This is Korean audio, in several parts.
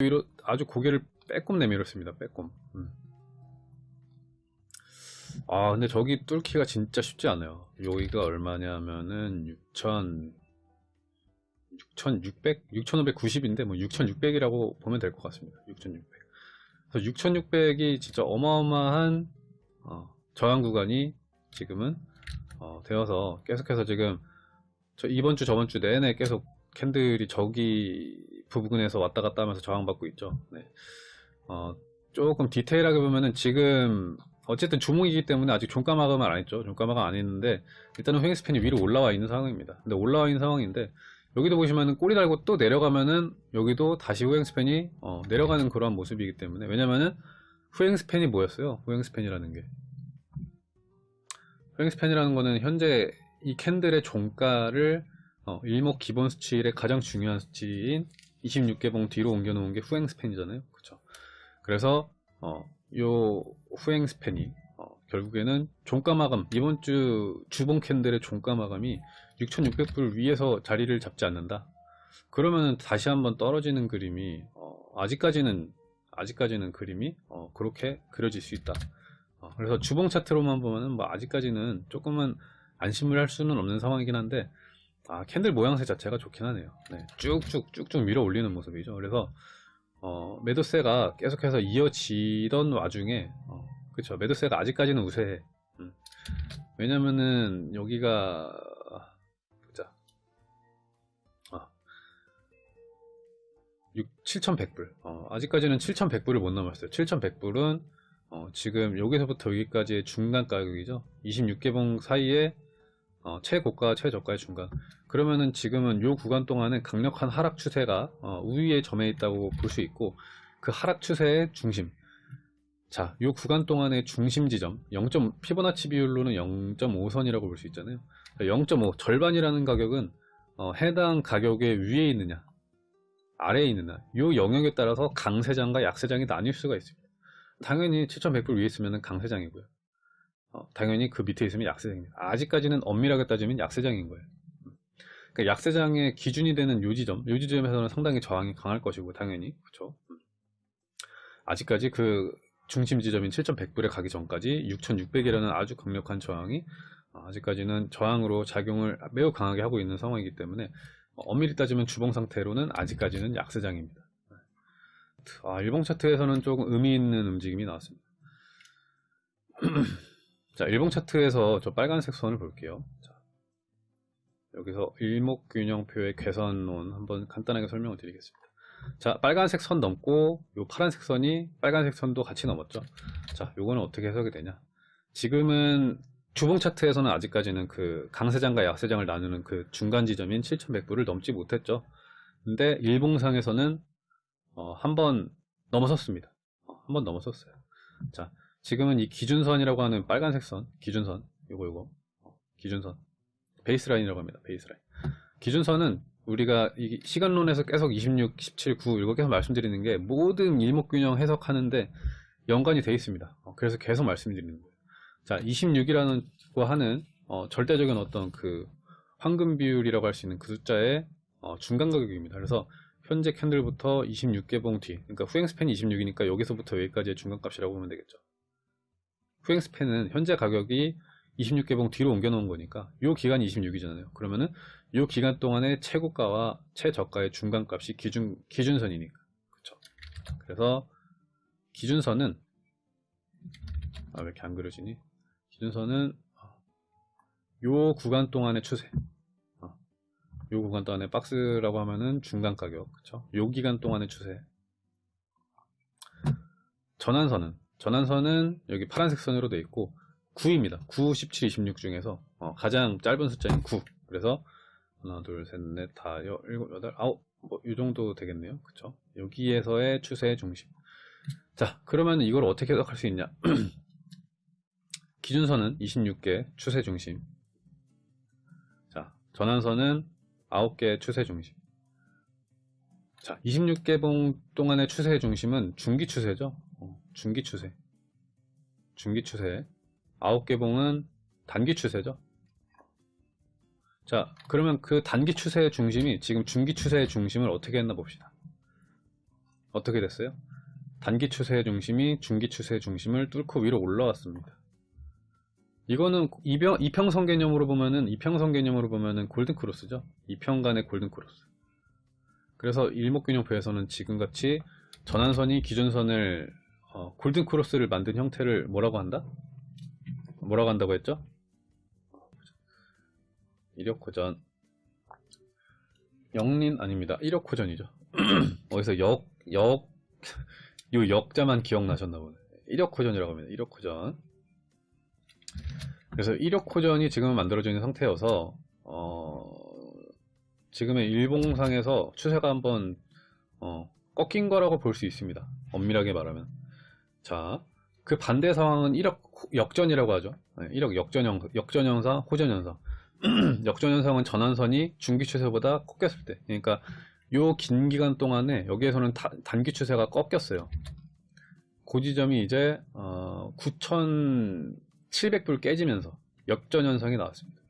위로 아주 고개를 빼꼼 내밀었습니다. 빼꼼. 음. 아 근데 저기 뚫기가 진짜 쉽지 않아요. 여기가 얼마냐면은 6천 6,600, 6,590인데 뭐 6,600이라고 보면 될 것 같습니다. 6,600. 그래서 6,600이 진짜 어마어마한 어, 저항 구간이 지금은 어, 되어서 계속해서 지금 저 이번 주 저번 주 내내 계속 캔들이 저기 부분에서 왔다 갔다 하면서 저항받고 있죠. 네. 어, 조금 디테일하게 보면은 지금 어쨌든 주목이기 때문에 아직 종가 마감을 안 했죠. 종가 마감 안 했는데 일단은 횡스팬이 위로 올라와 있는 상황입니다. 근데 올라와 있는 상황인데 여기도 보시면은 꼬리 달고 또 내려가면은 여기도 다시 후행스팬이 어, 내려가는 그런 모습이기 때문에 왜냐면은 후행스팬이 뭐였어요? 후행스팬이라는 게 후행스팬이라는 거는 현재 이 캔들의 종가를 어, 일목 기본 수치일의 가장 중요한 수치인 26개봉 뒤로 옮겨놓은 게 후행 스팬이잖아요. 그쵸? 그래서 어, 요 후행 스팬이 어, 결국에는 종가 마감 이번 주 주봉 캔들의 종가 마감이 6,600불 위에서 자리를 잡지 않는다. 그러면은 다시 한번 떨어지는 그림이 어, 아직까지는 아직까지는 그림이 어, 그렇게 그려질 수 있다. 어, 그래서 주봉 차트로만 보면은 뭐 아직까지는 조금은 안심을 할 수는 없는 상황이긴 한데 아, 캔들 모양새 자체가 좋긴 하네요. 네, 쭉쭉 쭉쭉 밀어 올리는 모습이죠. 그래서 어, 매도세가 계속해서 이어지던 와중에 어, 그쵸 매도세가 아직까지는 우세해. 음. 왜냐면은 여기가 보자. 아, 6, 7,100불. 어, 아직까지는 7,100불을 못 넘었어요. 7,100불은 어, 지금 여기서부터 여기까지의 중간 가격이죠. 26개봉 사이에 어, 최고가 최저가의 중간. 그러면은 지금은 요 구간 동안은 강력한 하락 추세가 어, 우위에 점해 있다고 볼 수 있고 그 하락 추세의 중심. 자, 요 구간 동안의 중심 지점 0. 피보나치 비율로는 0.5선이라고 볼 수 있잖아요. 0.5 절반이라는 가격은 어, 해당 가격의 위에 있느냐 아래에 있느냐 요 영역에 따라서 강세장과 약세장이 나뉠 수가 있습니다. 당연히 7,100불 위에 있으면 강세장이고요. 어, 당연히 그 밑에 있으면 약세장입니다. 아직까지는 엄밀하게 따지면 약세장인 거예요. 그러니까 약세장의 기준이 되는 요 지점, 요 지점에서는 상당히 저항이 강할 것이고 당연히 그렇죠. 아직까지 그 중심 지점인 7,100불에 가기 전까지 6,600이라는 아주 강력한 저항이 아직까지는 저항으로 작용을 매우 강하게 하고 있는 상황이기 때문에 엄밀히 따지면 주봉 상태로는 아직까지는 약세장입니다. 아, 일봉 차트에서는 조금 의미 있는 움직임이 나왔습니다. 자, 일봉 차트에서 저 빨간색 선을 볼게요. 자, 여기서 일목균형표의 개선론 한번 간단하게 설명을 드리겠습니다. 자, 빨간색 선 넘고 요 파란색 선이 빨간색 선도 같이 넘었죠. 자, 요거는 어떻게 해석이 되냐? 지금은 주봉 차트에서는 아직까지는 그 강세장과 약세장을 나누는 그 중간 지점인 7100불을 넘지 못했죠. 근데 일봉상에서는 어, 한번 넘어섰습니다. 어, 한번 넘어섰어요. 자, 지금은 이 기준선이라고 하는 빨간색 선, 기준선, 요거 요거, 어, 기준선, 베이스라인이라고 합니다. 베이스라인. 기준선은 우리가 이 시간론에서 계속 26, 17, 9 이거 계속 말씀드리는 게 모든 일목균형 해석하는데 연관이 되어 있습니다. 어, 그래서 계속 말씀드리는 거예요. 자, 26이라는 거 하는 어, 절대적인 어떤 그 황금 비율이라고 할 수 있는 그 숫자의 어, 중간 가격입니다. 그래서 현재 캔들부터 26개봉 뒤, 그러니까 후행 스팬이 26이니까 여기서부터 여기까지의 중간값이라고 보면 되겠죠. 후행 스팬은 현재 가격이 26개봉 뒤로 옮겨 놓은 거니까 이 기간이 26이잖아요. 그러면은 이 기간 동안의 최고가와 최저가의 중간값이 기준 기준선이니까. 그렇죠. 그래서 기준선은 아, 왜 이렇게 안 그려지니? 기준선은 요 구간 동안의 추세. 요 구간 동안의 박스라고 하면은 중간 가격, 그쵸? 요 기간 동안의 추세. 전환선은 전환선은 여기 파란색 선으로 되어 있고 9입니다. 9, 17, 26 중에서 어, 가장 짧은 숫자인 9. 그래서 하나, 둘, 셋, 넷, 다, 여, 일곱, 여덟, 아홉 뭐 이 정도 되겠네요. 그쵸? 여기에서의 추세의 중심. 자, 그러면 이걸 어떻게 해석할 수 있냐? 기준선은 26개 추세 중심. 자, 전환선은 9개 추세 중심. 자, 26개봉 동안의 추세 중심은 중기 추세죠. 어, 중기 추세. 중기 추세. 9개 봉은 단기 추세죠. 자, 그러면 그 단기 추세의 중심이 지금 중기 추세의 중심을 어떻게 했나 봅시다. 어떻게 됐어요? 단기 추세의 중심이 중기 추세의 중심을 뚫고 위로 올라왔습니다. 이거는 이평, 이평선 개념으로 보면은 이평선 개념으로 보면은 골든 크로스죠. 이평간의 골든 크로스. 그래서 일목균형표에서는 지금같이 전환선이 기준선을 어, 골든 크로스를 만든 형태를 뭐라고 한다? 뭐라고 한다고 했죠? 이력호전 영린 아닙니다. 이력호전이죠. 어디서 역, 역, 요 역자만 기억나셨나 보네. 이력호전이라고 합니다. 이력호전. 그래서 이력호전이 지금 만들어져 있는 상태여서 어, 지금의 일봉상에서 추세가 한번 어, 꺾인 거라고 볼 수 있습니다. 엄밀하게 말하면. 자, 그 반대 상황은 1억 역전이라고 하죠. 네, 1억 역전형, 역전현상, 호전현상. 역전현상은 전환선이 중기 추세보다 꺾였을 때. 그러니까 요 긴 기간 동안에 여기에서는 다- 단기 추세가 꺾였어요. 그 지점이 이제 어, 9,700불 깨지면서 역전현상이 나왔습니다.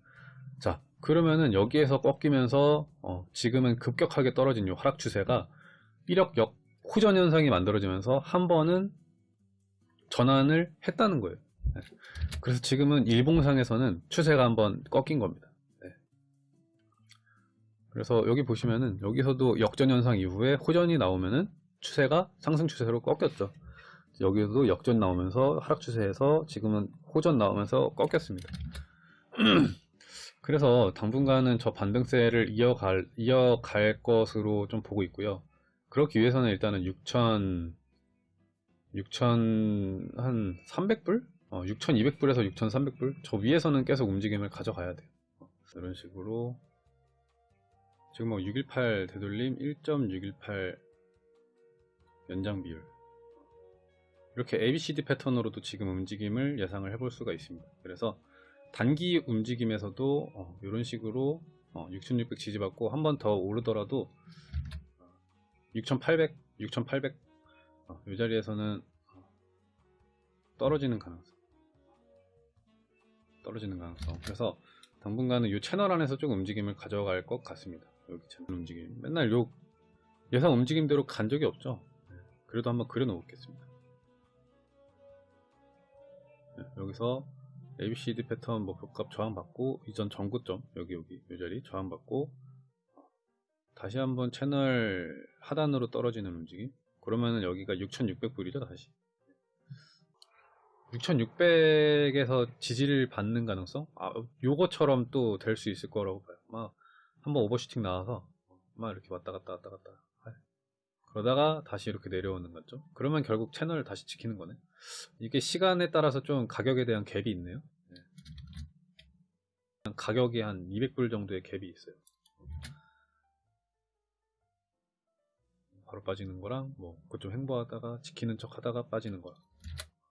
자, 그러면은 여기에서 꺾이면서 어, 지금은 급격하게 떨어진 요 하락 추세가 1억 역 호전 현상이 만들어지면서 한 번은 전환을 했다는 거예요. 네. 그래서 지금은 일봉상에서는 추세가 한번 꺾인 겁니다. 네. 그래서 여기 보시면은 여기서도 역전 현상 이후에 호전이 나오면은 추세가 상승 추세로 꺾였죠. 여기서도 역전 나오면서 하락 추세에서 지금은 호전 나오면서 꺾였습니다. 그래서 당분간은 저 반등세를 이어갈, 이어갈 것으로 좀 보고 있고요. 그렇기 위해서는 일단은 6천, 6천, 한 300불? 어, 6,200불에서 6,300불? 저 위에서는 계속 움직임을 가져가야 돼요. 어, 이런 식으로. 지금 뭐 618 되돌림 1.618 연장 비율. 이렇게 ABCD 패턴으로도 지금 움직임을 예상을 해볼 수가 있습니다. 그래서 단기 움직임에서도 어, 이런 식으로 어, 6600 지지받고 한 번 더 오르더라도 6800, 6800, 어, 이 자리에서는 어, 떨어지는 가능성. 떨어지는 가능성. 그래서 당분간은 이 채널 안에서 좀 움직임을 가져갈 것 같습니다. 여기 채널 움직임. 맨날 요 예상 움직임대로 간 적이 없죠. 네, 그래도 한번 그려 놓겠습니다. 네, 여기서 ABCD 패턴 목표값 저항받고 이전 전고점 여기 여기 이 자리 저항받고 다시 한번 채널 하단으로 떨어지는 움직임 그러면은 여기가 6600불이죠 다시? 6600에서 지지를 받는 가능성? 아 요거처럼 또 될 수 있을 거라고 봐요. 막 한번 오버슈팅 나와서 막 이렇게 왔다 갔다 왔다 갔다 할. 그러다가 다시 이렇게 내려오는 거죠. 그러면 결국 채널을 다시 지키는 거네. 이게 시간에 따라서 좀 가격에 대한 갭이 있네요. 네. 가격이 한 200불 정도의 갭이 있어요 바로 빠지는 거랑 뭐 그거 좀 횡보하다가 지키는 척 하다가 빠지는 거랑